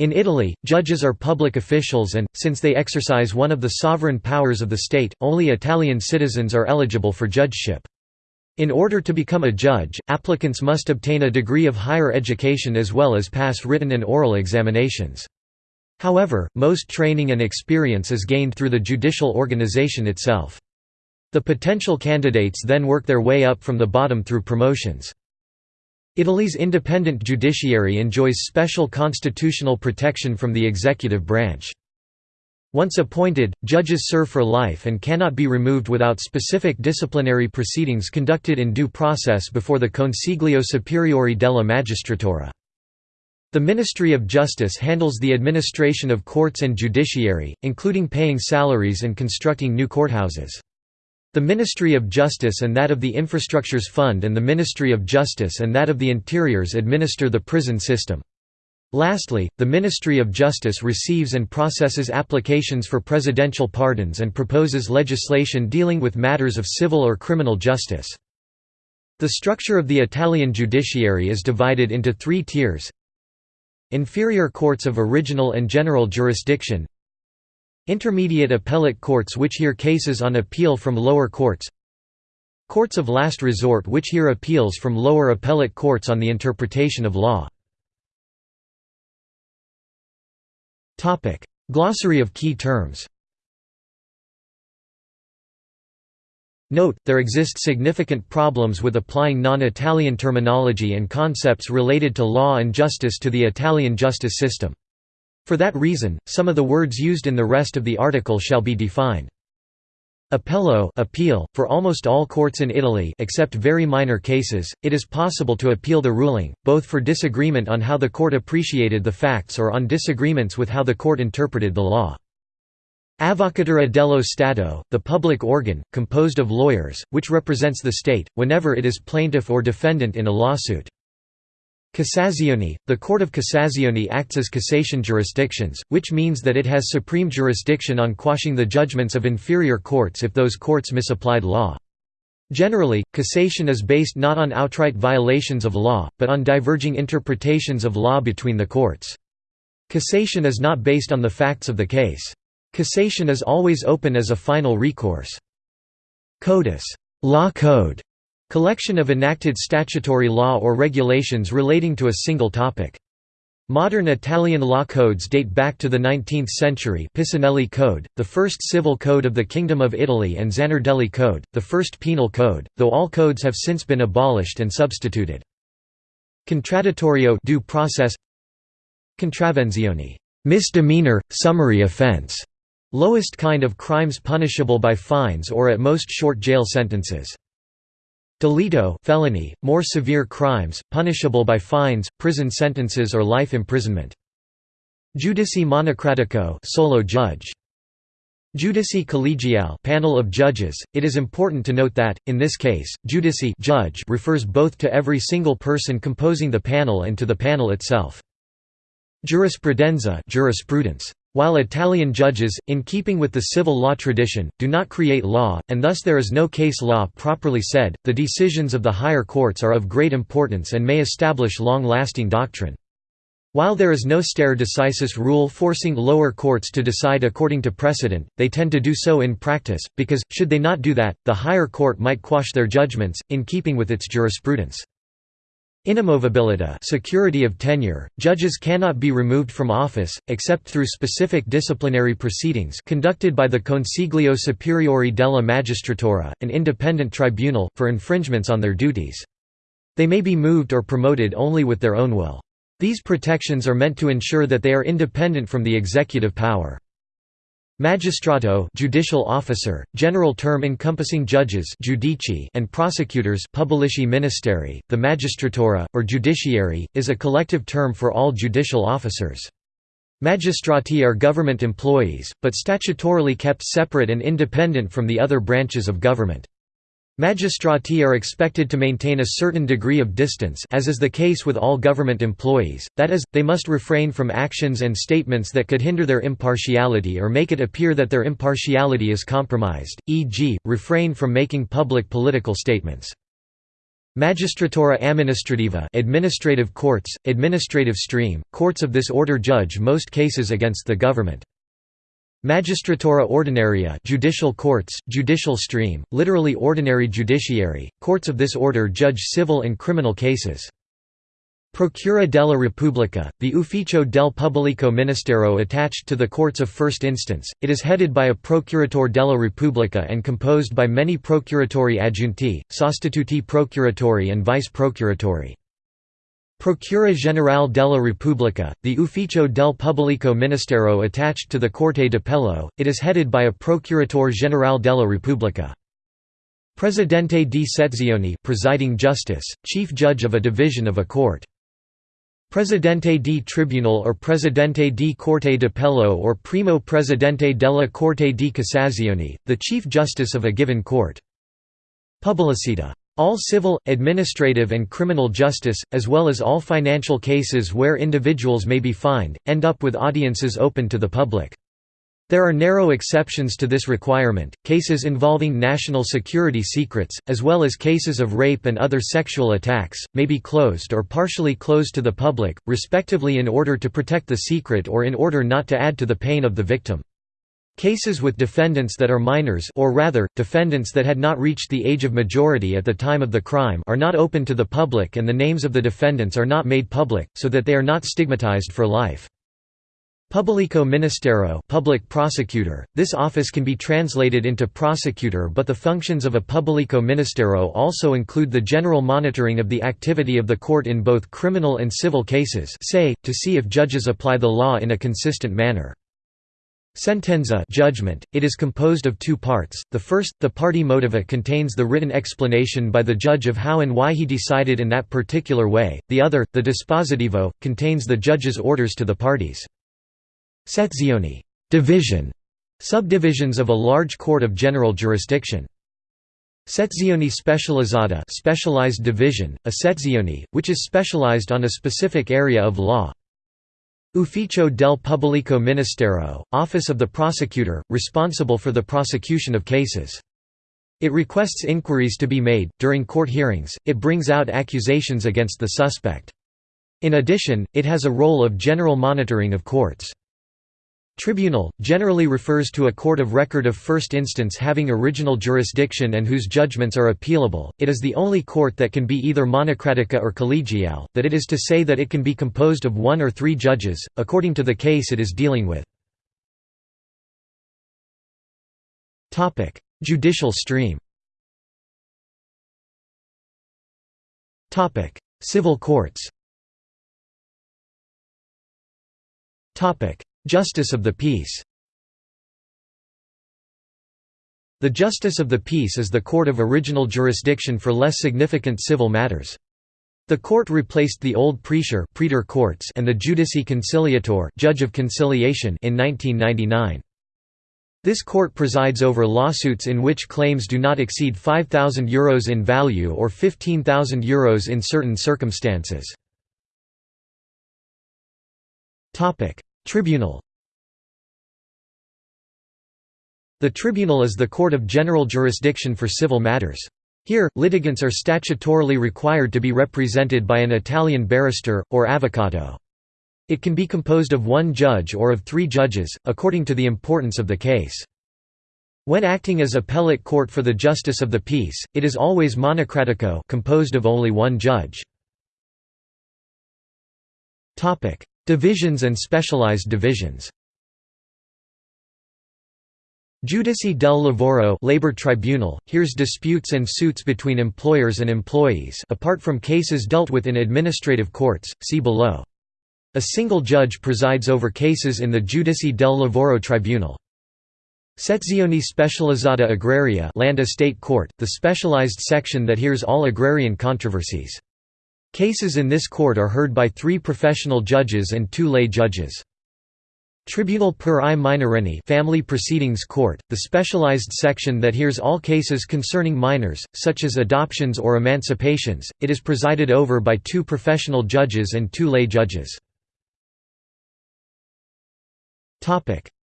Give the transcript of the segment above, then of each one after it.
In Italy, judges are public officials and, since they exercise one of the sovereign powers of the state, only Italian citizens are eligible for judgeship. In order to become a judge, applicants must obtain a degree of higher education as well as pass written and oral examinations. However, most training and experience is gained through the judicial organization itself. The potential candidates then work their way up from the bottom through promotions. Italy's independent judiciary enjoys special constitutional protection from the executive branch. Once appointed, judges serve for life and cannot be removed without specific disciplinary proceedings conducted in due process before the Consiglio Superiore della Magistratura. The Ministry of Justice handles the administration of courts and judiciary, including paying salaries and constructing new courthouses. The Ministry of Justice and that of the Infrastructures Fund and the Ministry of Justice and that of the Interiors administer the prison system. Lastly, the Ministry of Justice receives and processes applications for presidential pardons and proposes legislation dealing with matters of civil or criminal justice. The structure of the Italian judiciary is divided into three tiers Inferior courts of original and general jurisdiction Intermediate appellate courts which hear cases on appeal from lower courts Courts of last resort which hear appeals from lower appellate courts on the interpretation of law. Glossary of key terms. Note, there exist significant problems with applying non-Italian terminology and concepts related to law and justice to the Italian justice system. For that reason, some of the words used in the rest of the article shall be defined. Appello appeal, for almost all courts in Italy except very minor cases, it is possible to appeal the ruling, both for disagreement on how the court appreciated the facts or on disagreements with how the court interpreted the law. Avvocatura dello Stato, the public organ, composed of lawyers, which represents the state, whenever it is plaintiff or defendant in a lawsuit. Cassazione – The Court of Cassazione acts as cassation jurisdictions, which means that it has supreme jurisdiction on quashing the judgments of inferior courts if those courts misapplied law. Generally, cassation is based not on outright violations of law, but on diverging interpretations of law between the courts. Cassation is not based on the facts of the case. Cassation is always open as a final recourse. Codice law code", Collection of enacted statutory law or regulations relating to a single topic. Modern Italian law codes date back to the 19th century Pisanelli Code, the first civil code of the Kingdom of Italy and Zanardelli Code, the first penal code, though all codes have since been abolished and substituted. Contraddittorio due process Contravvenzione misdemeanor, summary offense, lowest kind of crimes punishable by fines or at most short jail sentences. Delitto felony, more severe crimes, punishable by fines, prison sentences or life imprisonment. Giudice monocratico solo judge. Giudice collegiale panel of judges. It is important to note that, in this case, giudice judge refers both to every single person composing the panel and to the panel itself. Giurisprudenza jurisprudence. While Italian judges, in keeping with the civil law tradition, do not create law, and thus there is no case law properly said, the decisions of the higher courts are of great importance and may establish long-lasting doctrine. While there is no stare decisis rule forcing lower courts to decide according to precedent, they tend to do so in practice, because, should they not do that, the higher court might quash their judgments, in keeping with its jurisprudence. Inamovibilità security of tenure, judges cannot be removed from office, except through specific disciplinary proceedings conducted by the Consiglio Superiore della Magistratura, an independent tribunal, for infringements on their duties. They may be moved or promoted only with their own will. These protections are meant to ensure that they are independent from the executive power. Magistrato judicial officer, general term encompassing judges giudici and prosecutors pubblici ministeri. .The magistratura, or judiciary, is a collective term for all judicial officers. Magistrati are government employees, but statutorily kept separate and independent from the other branches of government. Magistrati are expected to maintain a certain degree of distance as is the case with all government employees, that is, they must refrain from actions and statements that could hinder their impartiality or make it appear that their impartiality is compromised, e.g., refrain from making public political statements. Magistratura amministrativa administrative courts, administrative stream, courts of this order judge most cases against the government. Magistratura ordinaria judicial courts, judicial stream, literally ordinary judiciary, courts of this order judge civil and criminal cases. Procura della Repubblica, the Ufficio del Pubblico Ministero attached to the courts of first instance, it is headed by a Procuratore della Repubblica and composed by many Procuratori aggiunti, sostituti procuratori and vice procuratori. Procura Generale della Repubblica, the Ufficio del Pubblico Ministero attached to the Corte d'Appello, it is headed by a Procuratore Generale della Repubblica. Presidente di Sezione presiding justice, chief judge of a division of a court. Presidente di Tribunal or Presidente di Corte d'Appello or Primo Presidente della Corte di Cassazione, the Chief Justice of a given court. Pubblicità. All civil, administrative and criminal justice, as well as all financial cases where individuals may be fined, end up with audiences open to the public. There are narrow exceptions to this requirement, cases involving national security secrets, as well as cases of rape and other sexual attacks, may be closed or partially closed to the public, respectively in order to protect the secret or in order not to add to the pain of the victim. Cases with defendants that are minors or rather, defendants that had not reached the age of majority at the time of the crime are not open to the public and the names of the defendants are not made public, so that they are not stigmatized for life. Pubblico Ministero public prosecutor, this office can be translated into prosecutor but the functions of a Pubblico Ministero also include the general monitoring of the activity of the court in both criminal and civil cases say, to see if judges apply the law in a consistent manner. Sentenza judgment, it is composed of two parts, the first, the parte motiva contains the written explanation by the judge of how and why he decided in that particular way, the other, the dispositivo, contains the judge's orders to the parties. Sezioni division, subdivisions of a large court of general jurisdiction. Sezioni specializzata specialized division, a sezione, which is specialized on a specific area of law. Ufficio del Pubblico Ministero, office of the prosecutor, responsible for the prosecution of cases. It requests inquiries to be made, during court hearings, it brings out accusations against the suspect. In addition, it has a role of general monitoring of courts. Tribunal, generally refers to a court of record of first instance having original jurisdiction and whose judgments are appealable, it is the only court that can be either monocratica or collegiale, that it is to say that it can be composed of one or three judges, according to the case it is dealing with. Judicial stream. Civil courts Justice of the Peace The Justice of the Peace is the court of original jurisdiction for less significant civil matters. The court replaced the old praetor courts and the giudice conciliator judge of conciliation in 1999. This court presides over lawsuits in which claims do not exceed €5,000 Euros in value or €15,000 Euros in certain circumstances. Tribunal The tribunal is the court of general jurisdiction for civil matters. Here, litigants are statutorily required to be represented by an Italian barrister, or avvocato. It can be composed of one judge or of three judges, according to the importance of the case. When acting as appellate court for the justice of the peace, it is always monocratico composed of only one judge. Divisions and specialized divisions Giudice del Lavoro labor tribunal, hears disputes and suits between employers and employees apart from cases dealt with in administrative courts, see below. A single judge presides over cases in the Giudice del Lavoro tribunal. Sezione specializzata agraria land estate court, the specialized section that hears all agrarian controversies. Cases in this court are heard by three professional judges and two lay judges. Tribunal per i minorenni Family Proceedings Court, the specialized section that hears all cases concerning minors, such as adoptions or emancipations, it is presided over by two professional judges and two lay judges.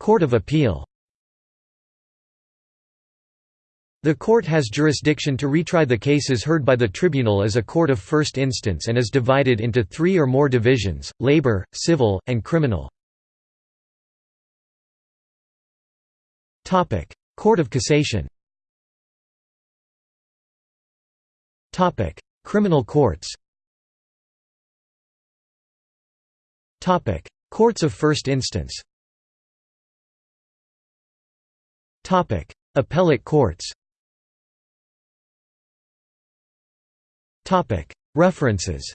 Court of Appeal The court has jurisdiction to retry the cases heard by the tribunal as a court of first instance and is divided into three or more divisions, labor, civil, and criminal. Court of Cassation Criminal courts Courts of first instance Appellate courts References